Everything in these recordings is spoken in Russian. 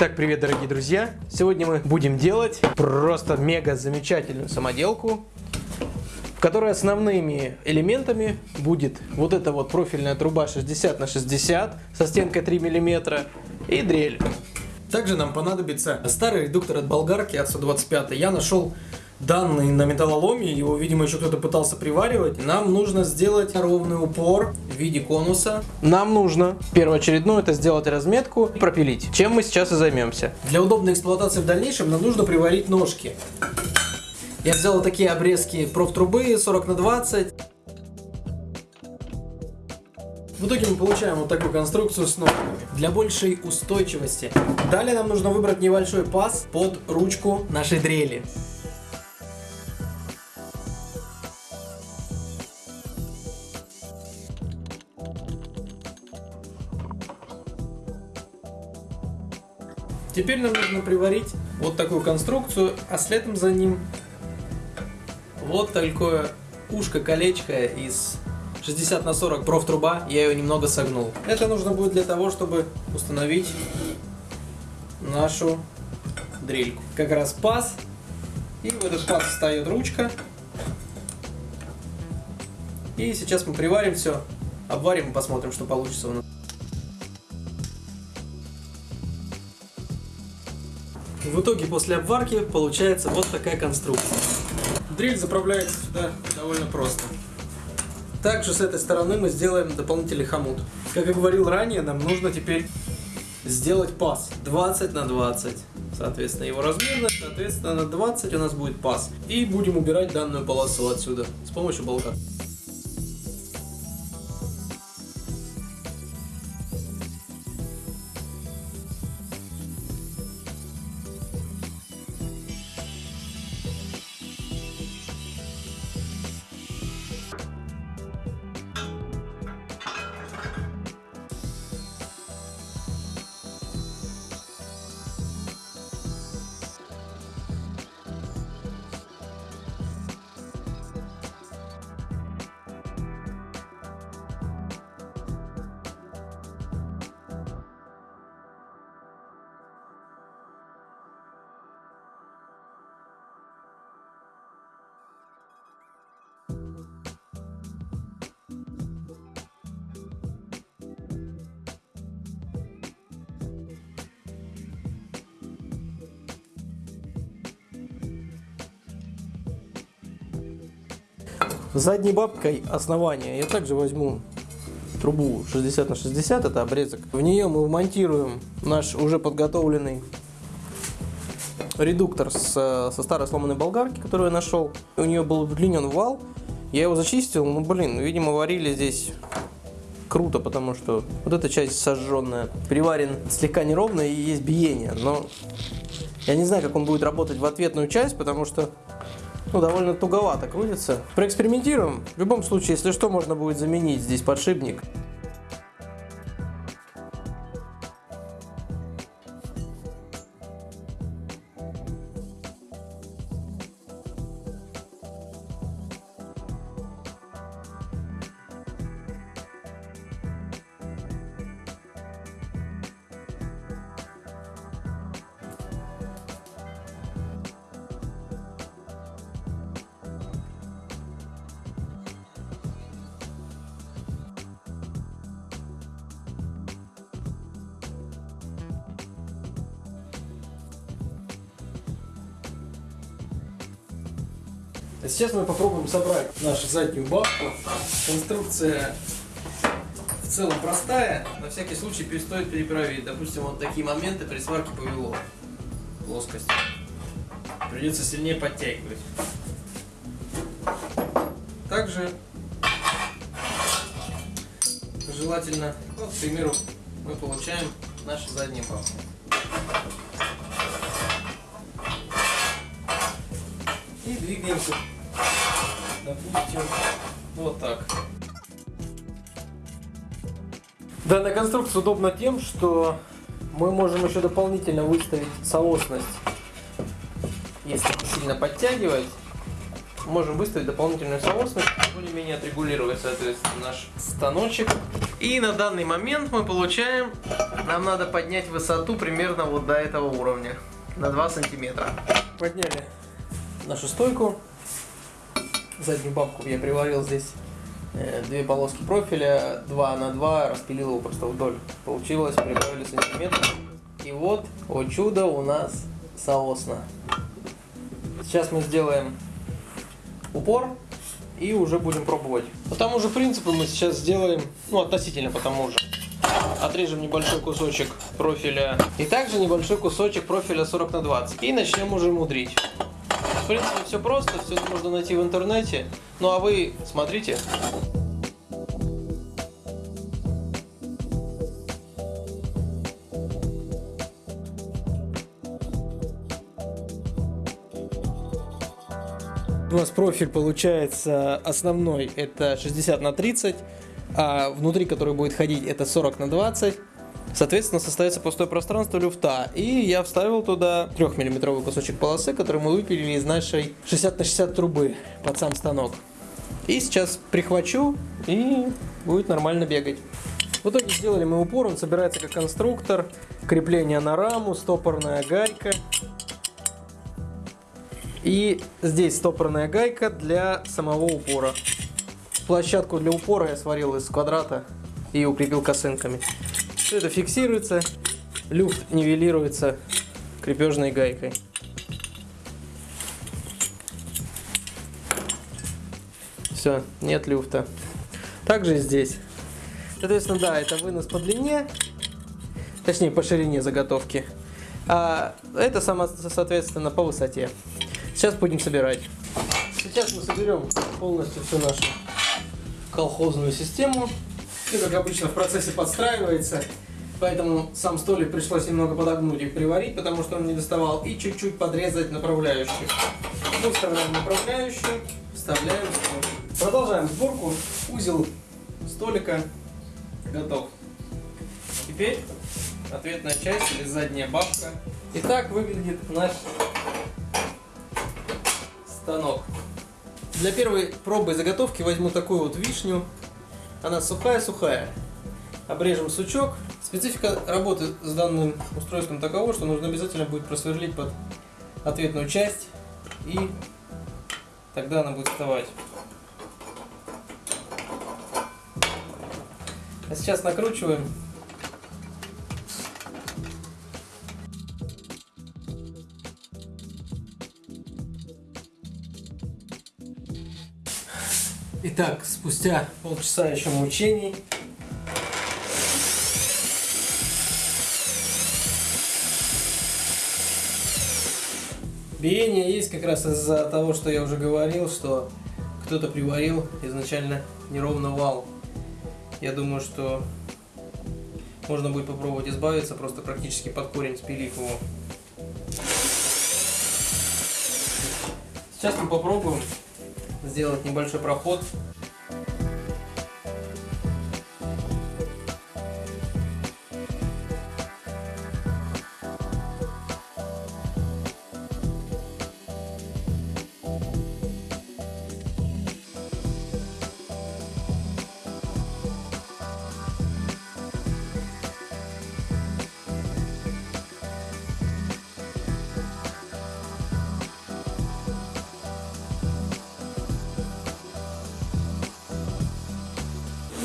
Итак, привет, дорогие друзья! Сегодня мы будем делать просто мега замечательную самоделку, в которой основными элементами будет вот эта вот профильная труба 60 на 60 со стенкой 3 мм и дрель. Также нам понадобится старый редуктор от болгарки от 125. Я нашел данный на металлоломе, его, видимо, еще кто-то пытался приваривать. Нам нужно сделать ровный упор в виде конуса. Нам нужно первоочередное это сделать разметку и пропилить, чем мы сейчас и займемся. Для удобной эксплуатации в дальнейшем нам нужно приварить ножки. Я взял такие обрезки профтрубы 40 на 20. В итоге мы получаем вот такую конструкцию с ножками для большей устойчивости. Далее нам нужно выбрать небольшой паз под ручку нашей дрели. Теперь нам нужно приварить вот такую конструкцию, а следом за ним вот такое ушко-колечко из 60 на 40 профтруба, я ее немного согнул. Это нужно будет для того, чтобы установить нашу дрельку. Как раз паз, и в этот паз встает ручка. И сейчас мы приварим все, обварим и посмотрим, что получится у нас. В итоге после обварки получается вот такая конструкция. Дрель заправляется сюда довольно просто. Также с этой стороны мы сделаем дополнительный хомут. Как я говорил ранее, нам нужно теперь сделать паз 20 на 20. Соответственно, его размерность, соответственно, на 20 у нас будет паз. И будем убирать данную полосу отсюда с помощью болта. Задней бабкой основания я также возьму трубу 60 на 60, это обрезок. В нее мы вмонтируем наш уже подготовленный редуктор с, со старой сломанной болгарки, которую я нашел. У нее был удлинен вал, я его зачистил, ну блин, видимо варили здесь круто, потому что вот эта часть сожженная, приварен слегка неровно и есть биение, но я не знаю, как он будет работать в ответную часть, потому что ну, довольно туговато крутится. Проэкспериментируем. В любом случае, если что, можно будет заменить здесь подшипник. Сейчас мы попробуем собрать нашу заднюю бабку. Конструкция в целом простая. На всякий случай стоит перепроверить. Допустим, вот такие моменты при сварке повело. Плоскость. Придется сильнее подтягивать. Также желательно, вот, к примеру, мы получаем нашу заднюю бабку. И двигаемся, допустим, вот так. Данная конструкция удобна тем, что мы можем еще дополнительно выставить соосность. Если сильно подтягивать, можем выставить дополнительную соосность, более-менее отрегулировать, соответственно, наш станочек И на данный момент мы получаем, нам надо поднять высоту примерно вот до этого уровня, на 2 сантиметра. Подняли нашу стойку. Заднюю бабку я приварил здесь э, две полоски профиля, 2 на 2, распилил его просто вдоль. Получилось, прибавили сантиметр. И вот, о чудо, у нас соосно. Сейчас мы сделаем упор и уже будем пробовать. По тому же принципу мы сейчас сделаем, ну относительно по тому же. Отрежем небольшой кусочек профиля и также небольшой кусочек профиля 40 на 20. И начнем уже мудрить. Принципе все просто, все можно найти в интернете. Ну а вы смотрите. У нас профиль получается основной, это 60 на 30, а внутри, который будет ходить, это 40 на 20. Соответственно, состоится пустое пространство люфта. И я вставил туда 3-миллиметровый кусочек полосы, который мы выпилили из нашей 60 на 60 трубы под сам станок. И сейчас прихвачу, и будет нормально бегать. В итоге сделали мы упор, он собирается как конструктор, крепление на раму, стопорная гайка. И здесь стопорная гайка для самого упора. Площадку для упора я сварил из квадрата и укрепил косынками. Все это фиксируется, люфт нивелируется крепежной гайкой. Все, нет люфта. Также здесь. Соответственно, да, это вынос по длине, точнее по ширине заготовки. А это, само, соответственно, по высоте. Сейчас будем собирать. Сейчас мы соберем полностью всю нашу колхозную систему. Все, как обычно, в процессе подстраивается. Поэтому сам столик пришлось немного подогнуть и приварить, потому что он не доставал. И чуть-чуть подрезать направляющую. Мы вставляем направляющую, вставляем столик. Продолжаем сборку. Узел столика готов. Теперь ответная часть или задняя бабка. Итак, выглядит наш станок. Для первой пробы заготовки возьму такую вот вишню. Она сухая-сухая. Обрежем сучок. Специфика работы с данным устройством такова, что нужно обязательно будет просверлить под ответную часть. И тогда она будет вставать. А сейчас накручиваем Итак, спустя полчаса еще мучений. Биение есть как раз из-за того, что я уже говорил, что кто-то приварил изначально неровно вал. Я думаю, что можно будет попробовать избавиться, просто практически под корень спилив его. Сейчас мы попробуем сделать небольшой проход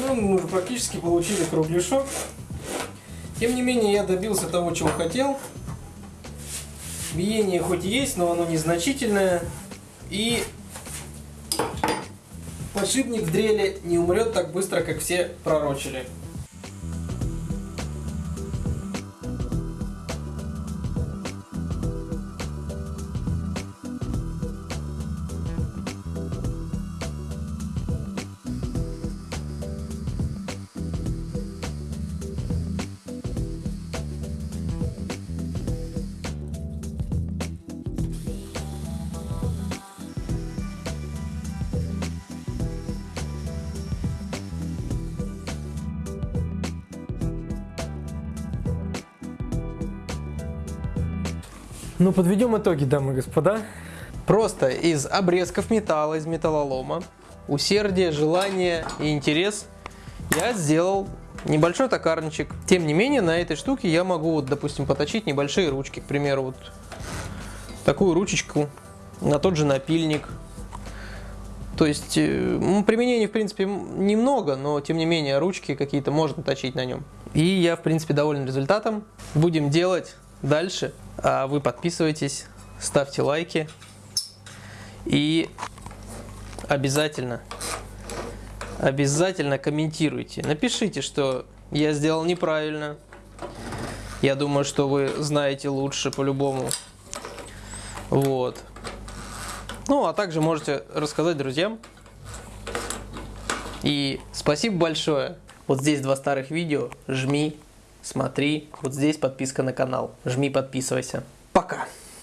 Ну, мы уже практически получили кругляшок. Тем не менее, я добился того, чего хотел. Биение хоть и есть, но оно незначительное. И подшипник в дреле не умрет так быстро, как все пророчили. Ну, подведем итоги, дамы и господа. Просто из обрезков металла, из металлолома, усердие, желание и интерес я сделал небольшой токарничек. Тем не менее, на этой штуке я могу, вот, допустим, поточить небольшие ручки. К примеру, вот такую ручечку на тот же напильник. То есть э, применений, в принципе, немного, но тем не менее ручки какие-то можно точить на нем. И я, в принципе, доволен результатом. Будем делать дальше. А вы подписывайтесь, ставьте лайки и обязательно, обязательно комментируйте. Напишите, что я сделал неправильно. Я думаю, что вы знаете лучше по-любому. Вот. Ну, а также можете рассказать друзьям. И спасибо большое. Вот здесь два старых видео. Жми, смотри. Вот здесь подписка на канал. Жми, подписывайся. Пока.